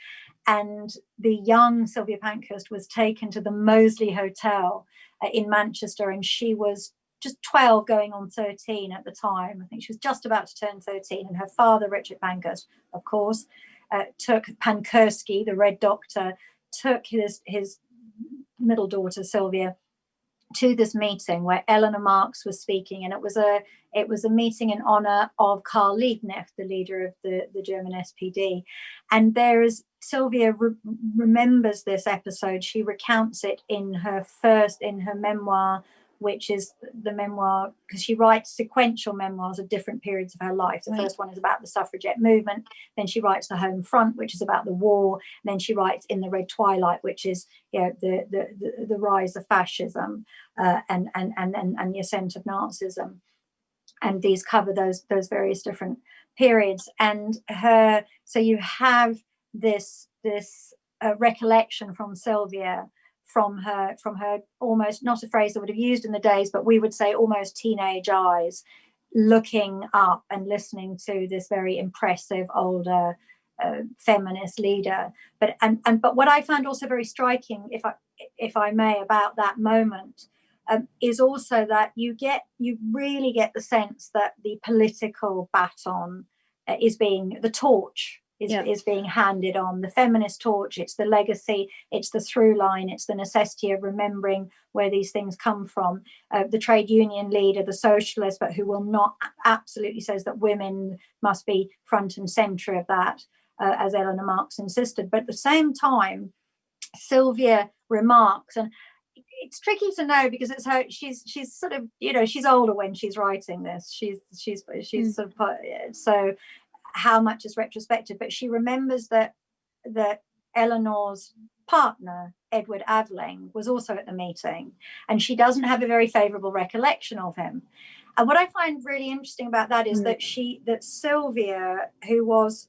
And the young Sylvia Pankhurst was taken to the Mosley Hotel uh, in Manchester, and she was just 12 going on 13 at the time. I think she was just about to turn 13. And her father, Richard Pankhurst, of course, uh, took Pankursky, the Red Doctor, took his, his middle daughter, Sylvia, to this meeting where Eleanor Marx was speaking, and it was a it was a meeting in honor of Karl Liebknecht, the leader of the, the German SPD. And there is Sylvia re remembers this episode. She recounts it in her first in her memoir which is the memoir, because she writes sequential memoirs of different periods of her life. The right. first one is about the suffragette movement, then she writes The Home Front, which is about the war, and then she writes In the Red Twilight, which is you know, the, the, the, the rise of fascism uh, and, and, and, and, and the ascent of Nazism. And these cover those, those various different periods. And her, so you have this, this uh, recollection from Sylvia from her from her almost not a phrase that would have used in the days but we would say almost teenage eyes looking up and listening to this very impressive older uh, feminist leader. But and and but what i found also very striking if i if i may about that moment um, is also that you get you really get the sense that the political baton uh, is being the torch is, yeah. is being handed on the feminist torch it's the legacy it's the through line it's the necessity of remembering where these things come from uh, the trade union leader the socialist but who will not absolutely says that women must be front and center of that uh, as eleanor marx insisted but at the same time sylvia remarks and it's tricky to know because it's her she's she's sort of you know she's older when she's writing this she's she's she's mm. sort of so how much is retrospective, but she remembers that that Eleanor's partner, Edward Aveling, was also at the meeting, and she doesn't have a very favorable recollection of him. And what I find really interesting about that is mm. that she that Sylvia, who was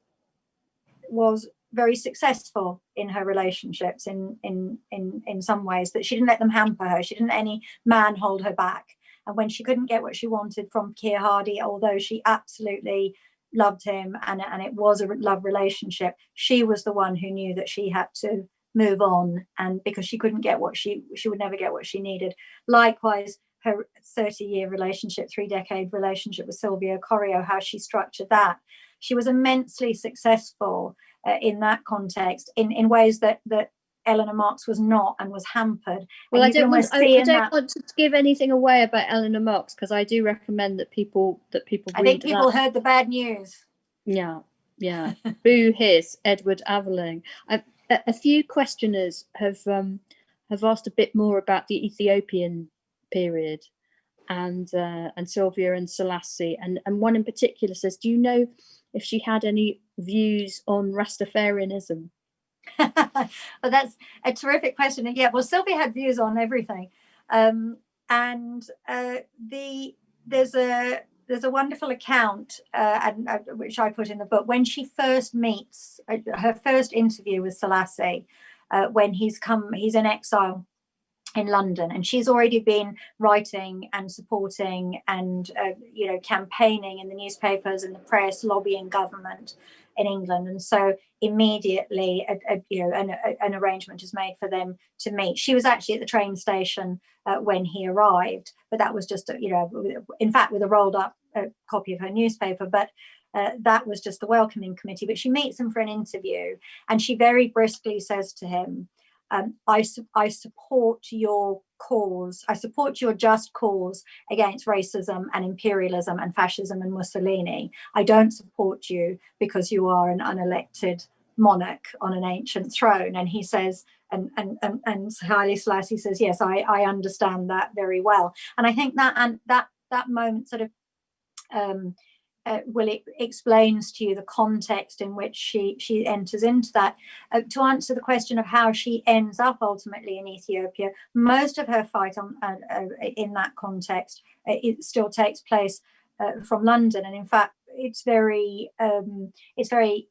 was very successful in her relationships in in in in some ways that she didn't let them hamper her she didn't let any man hold her back and when she couldn't get what she wanted from Keir Hardie although she absolutely loved him and and it was a love relationship she was the one who knew that she had to move on and because she couldn't get what she she would never get what she needed. Likewise her 30 year relationship three decade relationship with Silvio Corio how she structured that. She was immensely successful uh, in that context in, in ways that, that Eleanor Marx was not and was hampered. Well, I don't, want, I, I don't that, want to give anything away about Eleanor Marx because I do recommend that people that people. I think people heard the bad news. Yeah, yeah. Boo hiss, Edward Aveling. I, a, a, few questioners have um, have asked a bit more about the Ethiopian period and uh, and Sylvia and Selassie, and and one in particular says, "Do you know if she had any views on Rastafarianism? well, that's a terrific question. Yeah, well, Sylvia had views on everything. Um, and uh, the there's a there's a wonderful account uh, and, uh, which I put in the book when she first meets uh, her first interview with Selassie uh, when he's come he's in exile in London and she's already been writing and supporting and uh, you know campaigning in the newspapers and the press lobbying government in England and so immediately a, a, you know an, a, an, arrangement is made for them to meet. She was actually at the train station uh, when he arrived but that was just you know in fact with a rolled up uh, copy of her newspaper but uh, that was just the welcoming committee but she meets him for an interview and she very briskly says to him um, I, I support your cause, I support your just cause against racism and imperialism and fascism and Mussolini. I don't support you because you are an unelected monarch on an ancient throne. And he says, and and and, and Haile Selassie says, yes, I, I understand that very well. And I think that and that that moment sort of um, uh, it explains to you the context in which she she enters into that. Uh, to answer the question of how she ends up ultimately in Ethiopia, most of her fight on uh, uh in that context uh, it still takes place uh, from London, and in fact, it's very um, it's very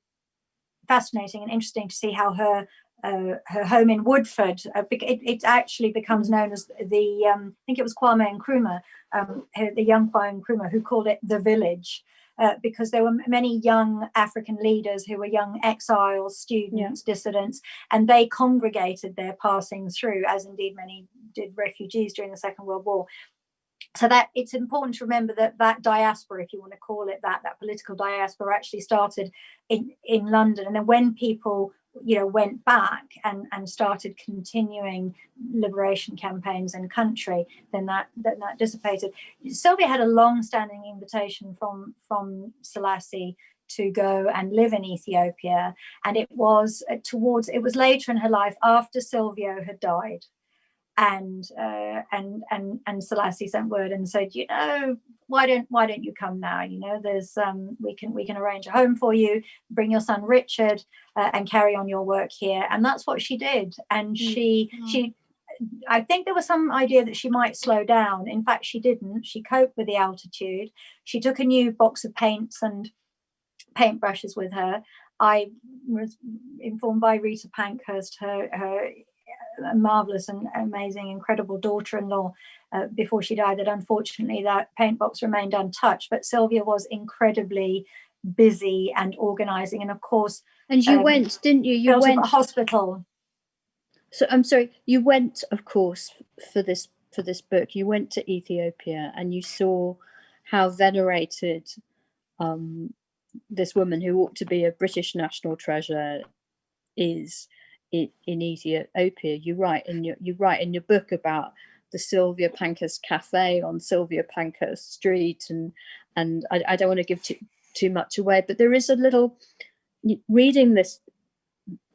fascinating and interesting to see how her uh, her home in Woodford. Uh, it, it, actually becomes known as the, um, I think it was Kwame Nkrumah, um, the young Kwame Nkrumah, who called it the village. Uh, because there were many young African leaders who were young exiles, students, yeah. dissidents, and they congregated their passing through, as indeed many did refugees during the Second World War. So that it's important to remember that that diaspora, if you want to call it that, that political diaspora actually started in, in London. And then when people you know, went back and, and started continuing liberation campaigns in country, then that, then that dissipated. Sylvia had a long-standing invitation from, from Selassie to go and live in Ethiopia. And it was uh, towards, it was later in her life after Silvio had died and uh, and and and Selassie sent word and said, you know, why don't why don't you come now? You know, there's um, we can we can arrange a home for you, bring your son Richard, uh, and carry on your work here. And that's what she did. And mm -hmm. she she. I think there was some idea that she might slow down. In fact, she didn't. She coped with the altitude. She took a new box of paints and paintbrushes with her. I was informed by Rita Pankhurst, her, her marvelous and amazing, incredible daughter-in-law uh, before she died that unfortunately that paint box remained untouched. But Sylvia was incredibly busy and organizing. And of course, and you um, went, didn't you? You went hospital. So I'm sorry, you went, of course, for this for this book. You went to Ethiopia and you saw how venerated um, this woman who ought to be a British national treasure is in, in Ethiopia. You write in your you write in your book about the Sylvia Pankhurst Cafe on Sylvia Pankhurst Street, and and I, I don't want to give too too much away, but there is a little reading this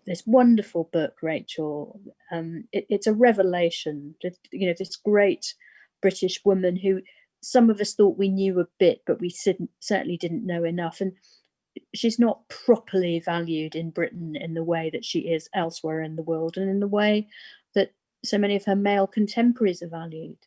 this wonderful book, Rachel. Um, it, it's a revelation. You know, this great British woman who some of us thought we knew a bit, but we certainly didn't know enough. And she's not properly valued in Britain in the way that she is elsewhere in the world and in the way that so many of her male contemporaries are valued.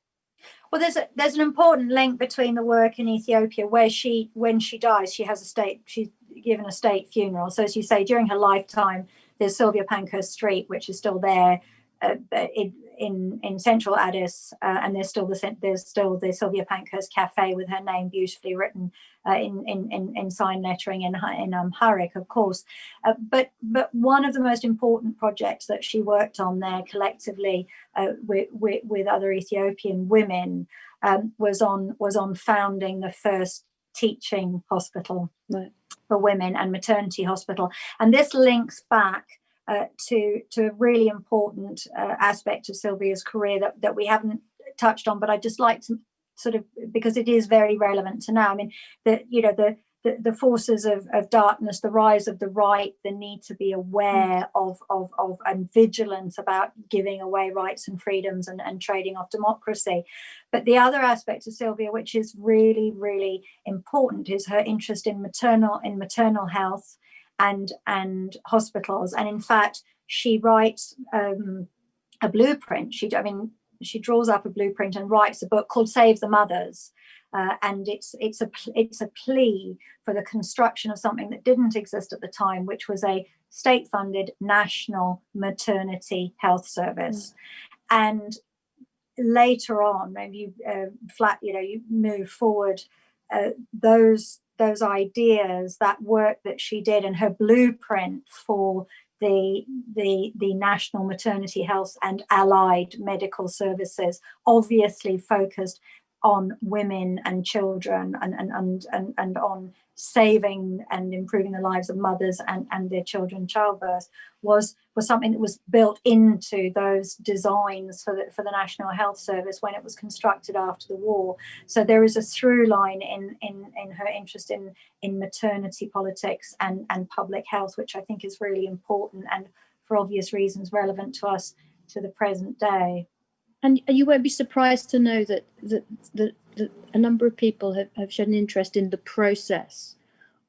Well, there's a, there's an important link between the work in Ethiopia, where she, when she dies, she has a state, she's given a state funeral. So as you say, during her lifetime, there's Sylvia Pankhurst Street, which is still there uh, in, in in central Addis, uh, and there's still the there's still the Sylvia Pankhurst Cafe with her name beautifully written uh, in, in in in sign lettering in in Amharic, of course. Uh, but but one of the most important projects that she worked on there collectively uh, with, with, with other Ethiopian women um, was on was on founding the first teaching hospital right. for women and maternity hospital, and this links back uh, to to a really important uh, aspect of Sylvia's career that, that we haven't touched on, but I'd just like to sort of because it is very relevant to now. I mean, the you know the the, the forces of, of darkness, the rise of the right, the need to be aware of, of, of and vigilant about giving away rights and freedoms and, and trading off democracy. But the other aspect of Sylvia, which is really, really important, is her interest in maternal in maternal health and and hospitals. And in fact, she writes um, a blueprint. She, I mean, she draws up a blueprint and writes a book called Save the Mothers. Uh, and it's it's a it's a plea for the construction of something that didn't exist at the time, which was a state-funded national maternity health service. Mm. And later on, maybe you uh, flat, you know, you move forward, uh, those those ideas, that work that she did and her blueprint for the, the, the national maternity health and allied medical services, obviously focused on women and children and, and, and, and, and on saving and improving the lives of mothers and, and their children childbirth was was something that was built into those designs for the, for the National Health Service when it was constructed after the war. So there is a through line in, in, in her interest in, in maternity politics and, and public health, which I think is really important and for obvious reasons relevant to us to the present day. And you won't be surprised to know that, that, that that a number of people have, have shown interest in the process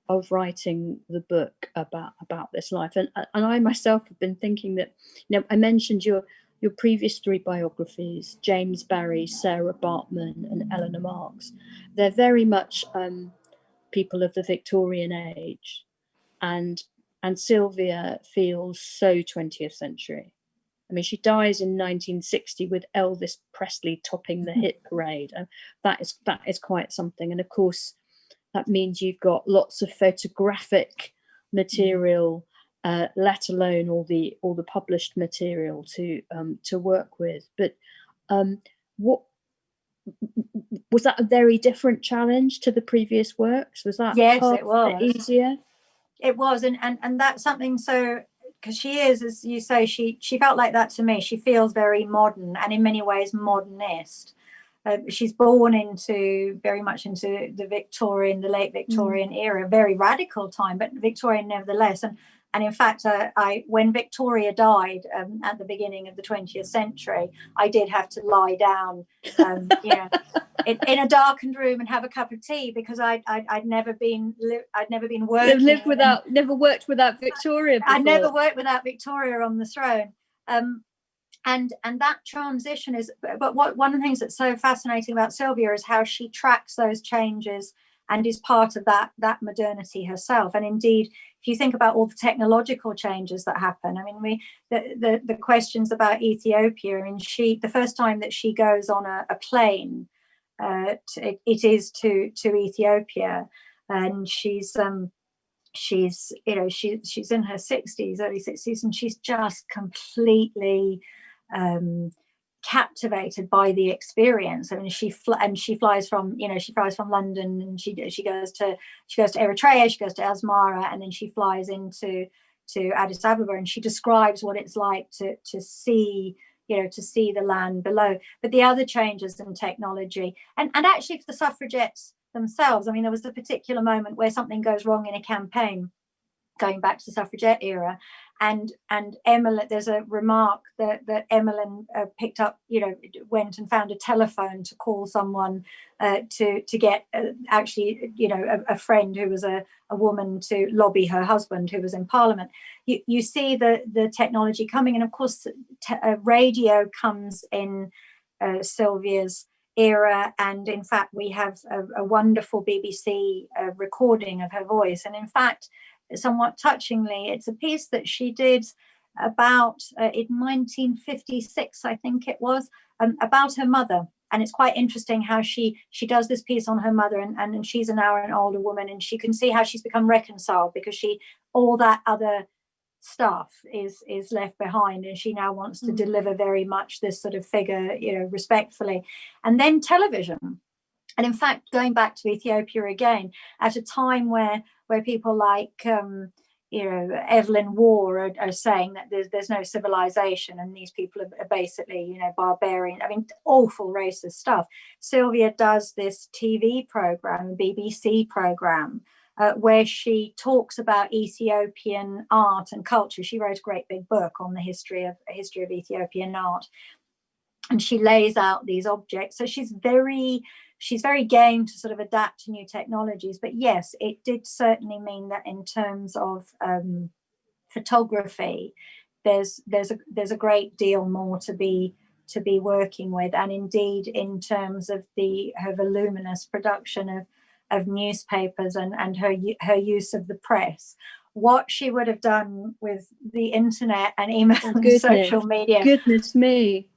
of writing the book about about this life. And and I myself have been thinking that you know I mentioned your your previous three biographies James Barry Sarah Baartman and Eleanor Marx they're very much um, people of the Victorian age. And and Sylvia feels so 20th century I mean, she dies in 1960 with Elvis Presley topping the hit parade. And that is that is quite something. And of course, that means you've got lots of photographic material, uh, let alone all the all the published material to um, to work with. But um, what was that a very different challenge to the previous works? Was that yes, it was easier? It was, and and and that's something so because she is, as you say, she she felt like that to me. She feels very modern and in many ways modernist. Uh, she's born into very much into the Victorian, the late Victorian mm. era, very radical time, but Victorian nevertheless. And and in fact, uh, I when Victoria died um, at the beginning of the 20th century, I did have to lie down, um, you know, in, in, a darkened room and have a cup of tea because I, I would never been I'd never been working. lived without, and, never worked without Victoria. I never worked without Victoria on the throne. Um, and and that transition is, but what one of the things that's so fascinating about Sylvia is how she tracks those changes and is part of that that modernity herself. And indeed if you think about all the technological changes that happen i mean we the the, the questions about ethiopia and she the first time that she goes on a, a plane uh, to, it is to to ethiopia. And she's um she's you know she she's in her 60s early 60s and she's just completely um captivated by the experience. I mean, she and she flies from you know she flies from London and she she goes to she goes to Eritrea, she goes to Asmara, and then she flies into to Addis Ababa, and she describes what it's like to to see you know to see the land below. But the other changes in technology, and and actually for the suffragettes themselves, I mean, there was a particular moment where something goes wrong in a campaign going back to the suffragette era and and Emily, there's a remark that that Emmeline uh, picked up, you know, went and found a telephone to call someone uh, to to get uh, actually, you know, a, a, friend who was a, a woman to lobby her husband who was in Parliament. You you see the the technology coming, and of course, uh, radio comes in uh, Sylvia's era. And in fact, we have a, a wonderful BBC uh, recording of her voice. And in fact, somewhat touchingly, it's a piece that she did about uh, in 1956, I think it was, um, about her mother. And it's quite interesting how she she does this piece on her mother and, and she's now an older woman and she can see how she's become reconciled because she all that other stuff is is left behind and she now wants to mm. deliver very much this sort of figure you know respectfully and then television and in fact going back to ethiopia again at a time where where people like um you know evelyn waugh are, are, saying that there's there's no civilization and these people are, are basically you know barbarian i mean awful racist stuff sylvia does this tv program bbc program uh, where she talks about Ethiopian art and culture. She wrote a great big book on the history of history of Ethiopian art, and she lays out these objects. So she's very she's very game to sort of adapt to new technologies. But yes, it did certainly mean that in terms of um, photography, there's there's a there's a great deal more to be to be working with and indeed in terms of the her voluminous production of of newspapers and, and her, her use of the press, what she would have done with the internet and email oh, and social media. Goodness me.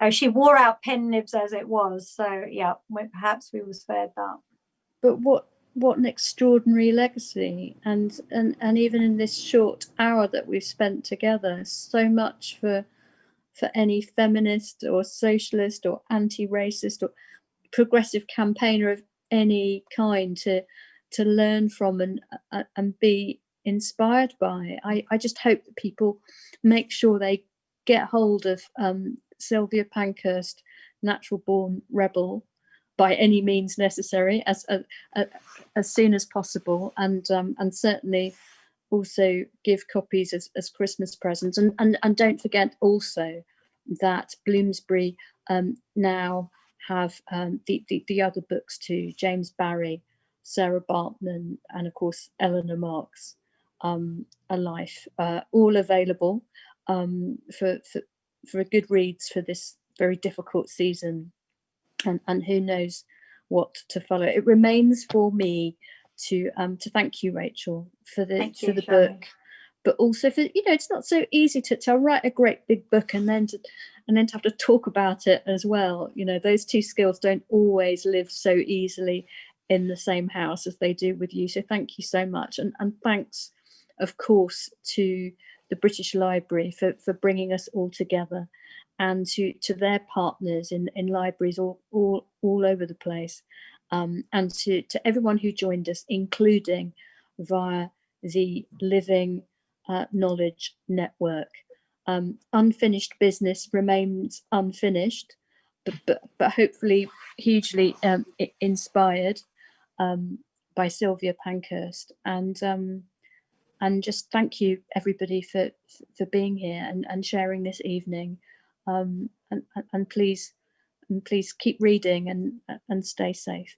Oh, she wore out pen nibs as it was. So yeah, perhaps we were spared that. But what what an extraordinary legacy and and and even in this short hour that we've spent together so much for for any feminist or socialist or anti-racist or progressive campaigner of any kind to to learn from and uh, and be inspired by. I, I just hope that people make sure they get hold of um, Sylvia Pankhurst, natural born rebel, by any means necessary as uh, uh, as soon as possible, and um, and certainly also give copies as, as Christmas presents. And, and and don't forget also that Bloomsbury um, now have um, the, the, the, other books too, James Barry Sarah Baartman and of course, Eleanor Marx, um, A Life, uh, all available um, for, for, for a good reads for this very difficult season. And, and who knows what to follow. It remains for me to um, to thank you, Rachel, for the thank for you, the book, but also for you know it's not so easy to, to write a great big book and then to and then to have to talk about it as well you know those two skills don't always live so easily in the same house as they do with you so thank you so much and, and thanks of course to the British Library for, for bringing us all together and to to their partners in in libraries all all, all over the place um, and to to everyone who joined us including via the living uh, knowledge network. Um, unfinished business remains unfinished, but, but, but hopefully hugely um, inspired um, by Sylvia Pankhurst. And um, and just thank you everybody for for being here and, and sharing this evening. Um, and, and please and please keep reading and and stay safe.